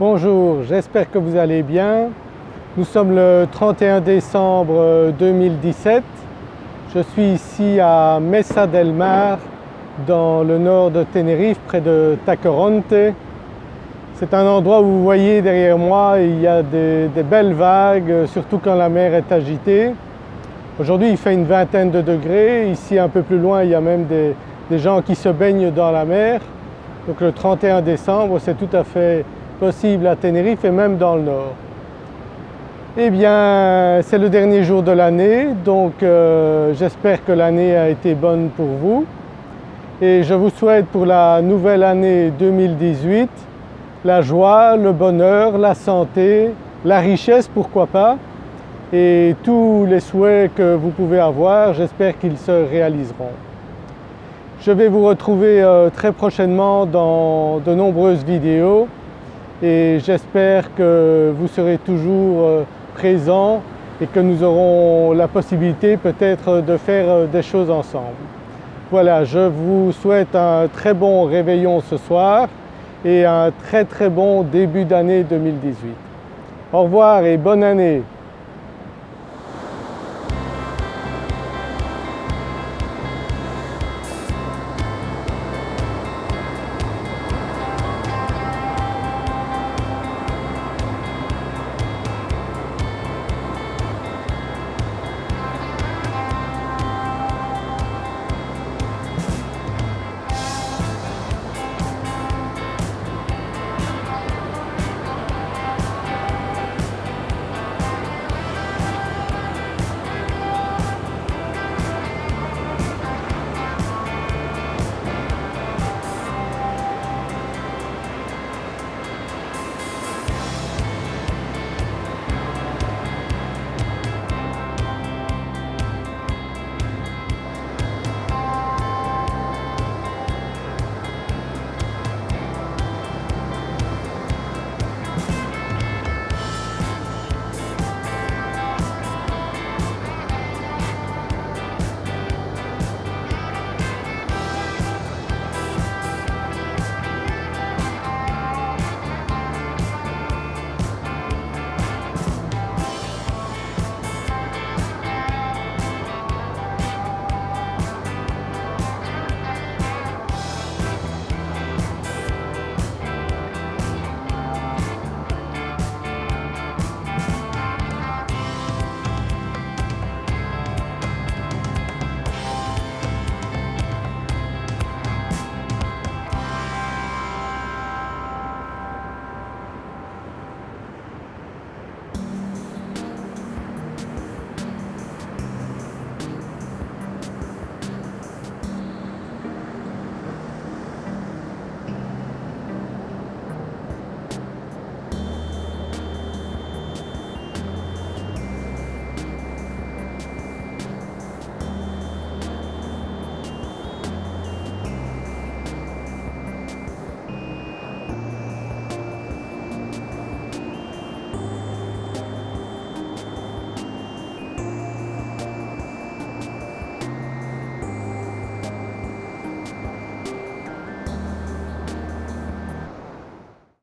Bonjour, j'espère que vous allez bien. Nous sommes le 31 décembre 2017. Je suis ici à Mesa del Mar dans le nord de Tenerife près de Tacoronte. C'est un endroit où vous voyez derrière moi il y a des, belles vagues surtout quand la mer est agitée. Aujourd'hui il fait une vingtaine de degrés, ici un peu plus loin il y a même des, des gens qui se baignent dans la mer. Donc le 31 décembre c'est tout à fait possible à Tenerife et même dans le nord. Eh bien c'est le dernier jour de l'année donc euh, j'espère que l'année a été bonne pour vous et je vous souhaite pour la nouvelle année 2018 la joie, le bonheur, la santé, la richesse pourquoi pas et tous les souhaits que vous pouvez avoir j'espère qu'ils se réaliseront. Je vais vous retrouver euh, très prochainement dans de nombreuses vidéos et j'espère que vous serez toujours euh, présents et que nous aurons la possibilité peut-être de faire euh, des choses ensemble. Voilà, je vous souhaite un très bon réveillon ce soir et un très très bon début d'année 2018. Au revoir et bonne année